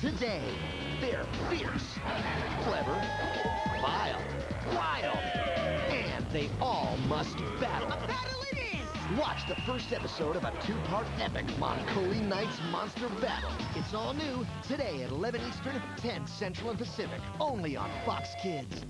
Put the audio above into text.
Today, they're fierce, clever, vile, wild, and they all must battle. A battle it is! Watch the first episode of a two-part epic Mon Colle Knights Monster Battle. It's all new today at 11 Eastern, 10 Central and Pacific, only on Fox Kids.